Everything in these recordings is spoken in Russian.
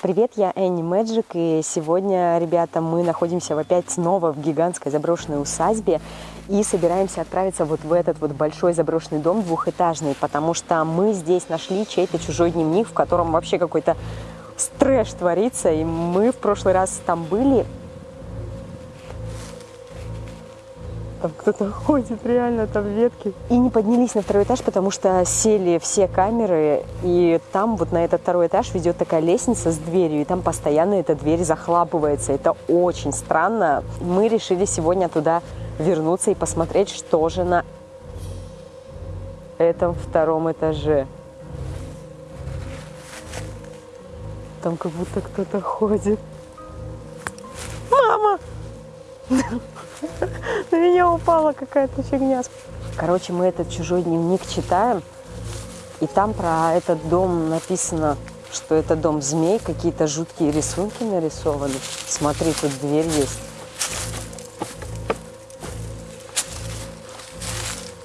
Привет, я Энни Мэджик, и сегодня, ребята, мы находимся опять снова в гигантской заброшенной усадьбе и собираемся отправиться вот в этот вот большой заброшенный дом двухэтажный, потому что мы здесь нашли чей-то чужой дневник, в котором вообще какой-то трэш творится, и мы в прошлый раз там были, Там кто-то ходит, реально, там ветки. И не поднялись на второй этаж, потому что сели все камеры, и там вот на этот второй этаж ведет такая лестница с дверью, и там постоянно эта дверь захлапывается. Это очень странно. Мы решили сегодня туда вернуться и посмотреть, что же на этом втором этаже. Там как будто кто-то ходит. Мама! На меня упала какая-то фигня. Короче, мы этот чужой дневник читаем, и там про этот дом написано, что это дом змей, какие-то жуткие рисунки нарисованы. Смотри, тут дверь есть.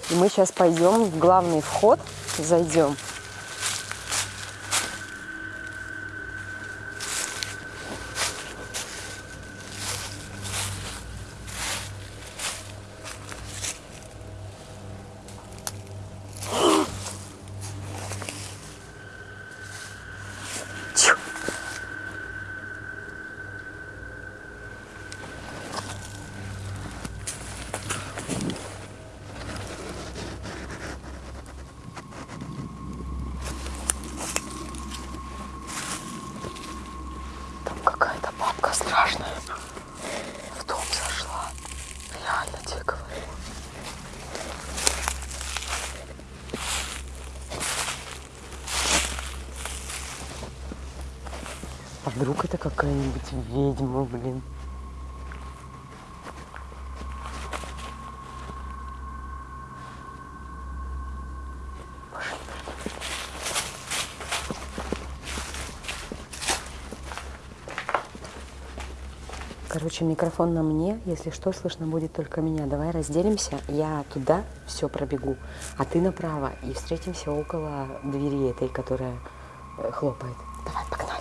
И мы сейчас пойдем в главный вход, зайдем. Вдруг это какая-нибудь ведьма, блин? Короче, микрофон на мне. Если что, слышно будет только меня. Давай разделимся. Я туда все пробегу, а ты направо. И встретимся около двери этой, которая э, хлопает. Давай, пока.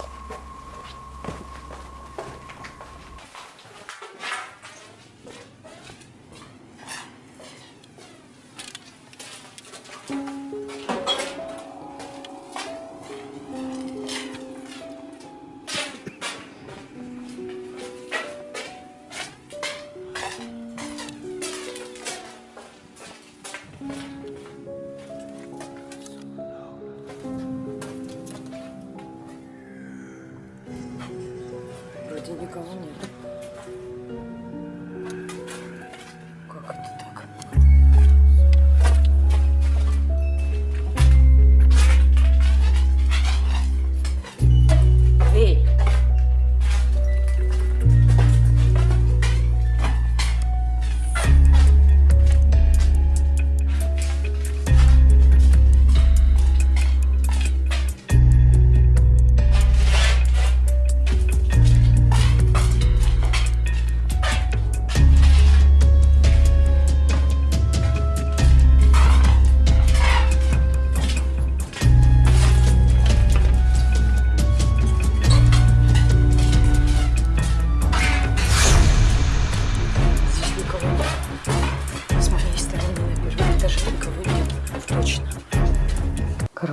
Никого нет.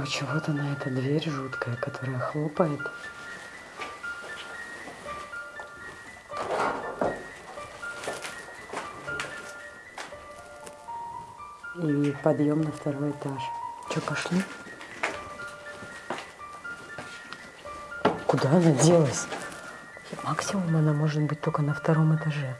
Короче, вот она, эта дверь жуткая, которая хлопает. И подъем на второй этаж. Че, пошли? Куда она делась? Максимум она может быть только на втором этаже.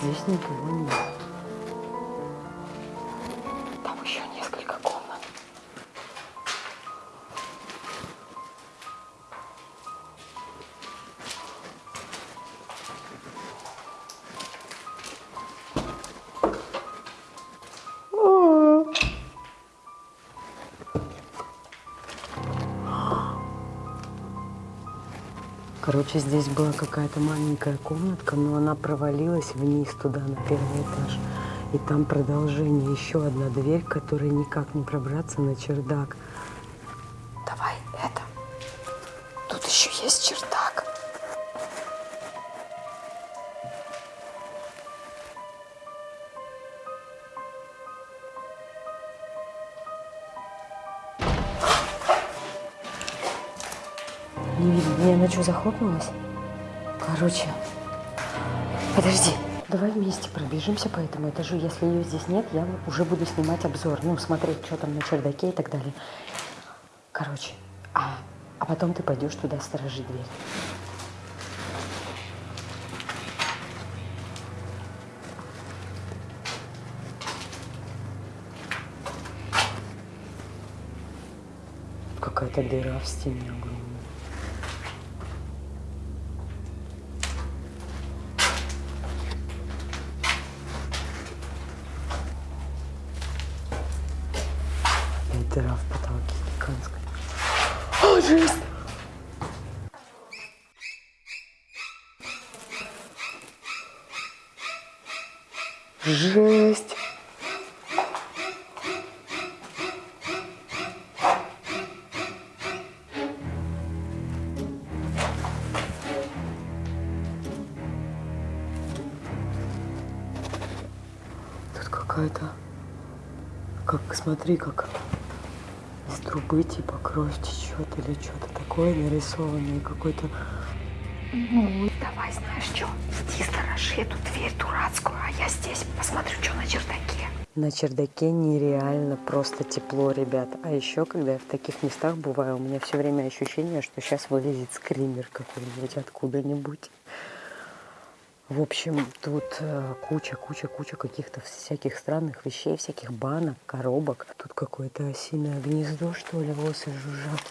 Здесь никого нет. Короче, здесь была какая-то маленькая комнатка, но она провалилась вниз туда, на первый этаж. И там продолжение, еще одна дверь, которой никак не пробраться на чердак. Давай это. Тут еще есть чердак. Не видно. Не, она что, захлопнулась? Короче, подожди. Давай вместе пробежимся по этому этажу. Если ее здесь нет, я уже буду снимать обзор. Ну, смотреть, что там на чердаке и так далее. Короче, а, а потом ты пойдешь туда сторожить дверь. Какая-то дыра в стене огромная. И дыра в потолке гигантская. О, жесть! Жесть! Тут какая-то... Как, смотри, как трубы типа кровь течет или что-то такое нарисованное, какой-то... Ну, давай, знаешь что, иди сторожи эту дверь дурацкую, а я здесь посмотрю, что на чердаке. На чердаке нереально просто тепло, ребят. А еще, когда я в таких местах бываю, у меня все время ощущение, что сейчас вылезет скример какой-нибудь откуда-нибудь. В общем, тут э, куча, куча, куча каких-то всяких странных вещей, всяких банок, коробок. Тут какое-то осиное гнездо, что ли, осы жужжат.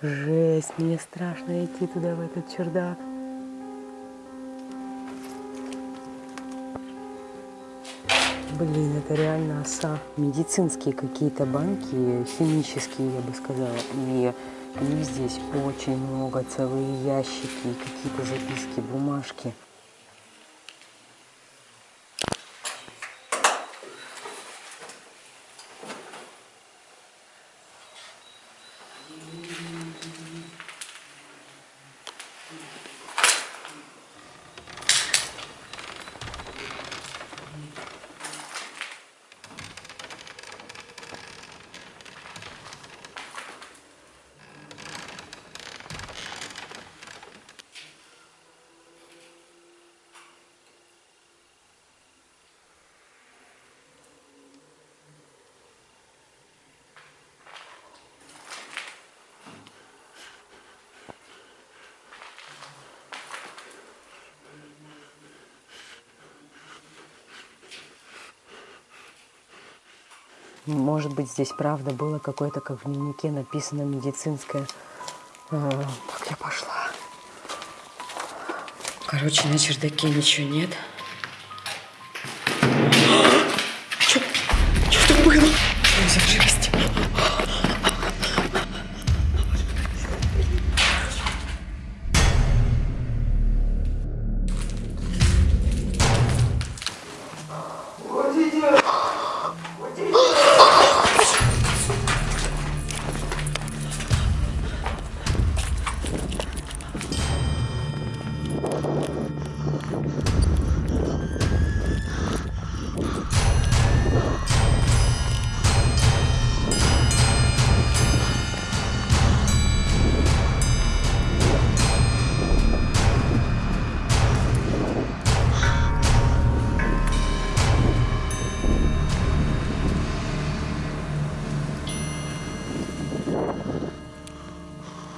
Жесть, мне страшно идти туда, в этот чердак. Блин, это реально оса. Медицинские какие-то банки, химические, я бы сказала. И их здесь очень много, целые ящики, какие-то записки, бумажки. Может быть, здесь правда было какое-то, как в дневнике написано, медицинское. Так, я пошла. Короче, на чердаке ничего нет.